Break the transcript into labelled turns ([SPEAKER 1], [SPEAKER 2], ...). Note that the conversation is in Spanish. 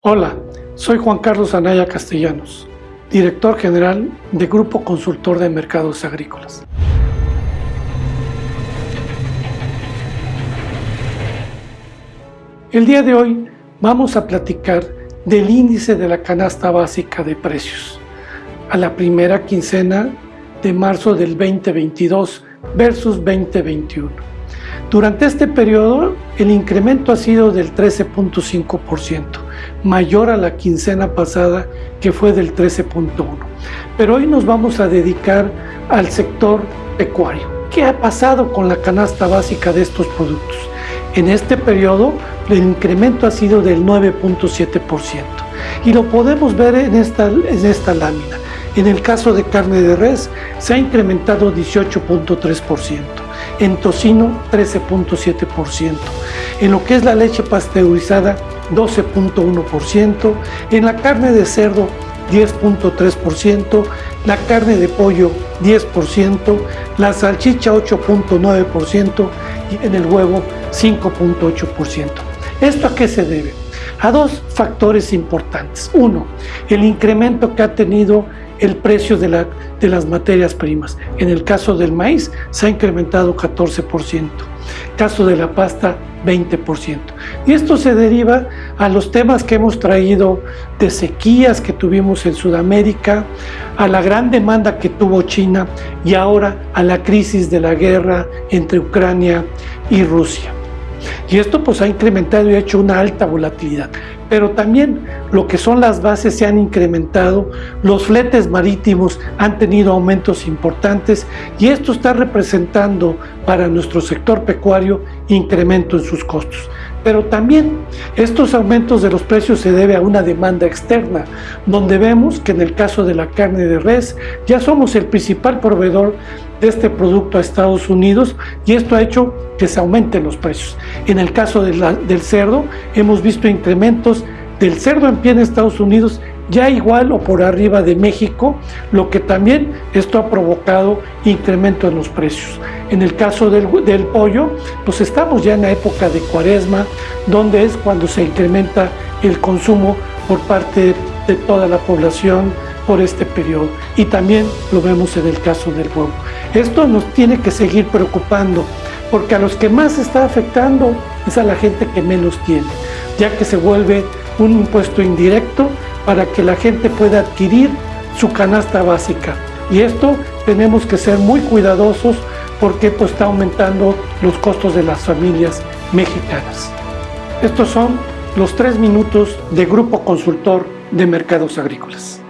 [SPEAKER 1] Hola, soy Juan Carlos Anaya Castellanos, director general de Grupo Consultor de Mercados Agrícolas. El día de hoy vamos a platicar del índice de la canasta básica de precios a la primera quincena de marzo del 2022 versus 2021. Durante este periodo el incremento ha sido del 13.5%, mayor a la quincena pasada que fue del 13.1%. Pero hoy nos vamos a dedicar al sector pecuario. ¿Qué ha pasado con la canasta básica de estos productos? En este periodo el incremento ha sido del 9.7% y lo podemos ver en esta, en esta lámina. En el caso de carne de res se ha incrementado 18.3%, en tocino 13.7%, en lo que es la leche pasteurizada 12.1%, en la carne de cerdo 10.3%, la carne de pollo 10%, la salchicha 8.9% y en el huevo 5.8%. ¿Esto a qué se debe? A dos factores importantes. Uno, el incremento que ha tenido el precio de, la, de las materias primas. En el caso del maíz se ha incrementado 14%, caso de la pasta 20%. Y esto se deriva a los temas que hemos traído de sequías que tuvimos en Sudamérica, a la gran demanda que tuvo China y ahora a la crisis de la guerra entre Ucrania y Rusia. Y esto pues ha incrementado y ha hecho una alta volatilidad. Pero también lo que son las bases se han incrementado, los fletes marítimos han tenido aumentos importantes y esto está representando para nuestro sector pecuario incremento en sus costos. Pero también estos aumentos de los precios se debe a una demanda externa, donde vemos que en el caso de la carne de res ya somos el principal proveedor de este producto a Estados Unidos y esto ha hecho que se aumenten los precios. En el caso del cerdo hemos visto incrementos del cerdo en pie en Estados Unidos ya igual o por arriba de México, lo que también esto ha provocado incremento en los precios. En el caso del, del, pollo, pues estamos ya en la época de cuaresma, donde es cuando se incrementa el consumo por parte de toda la población por este periodo. Y también lo vemos en el caso del huevo. Esto nos tiene que seguir preocupando, porque a los que más está afectando es a la gente que menos tiene, ya que se vuelve un impuesto indirecto para que la gente pueda adquirir su canasta básica. Y esto tenemos que ser muy cuidadosos porque esto está aumentando los costos de las familias mexicanas. Estos son los tres minutos de Grupo Consultor de Mercados Agrícolas.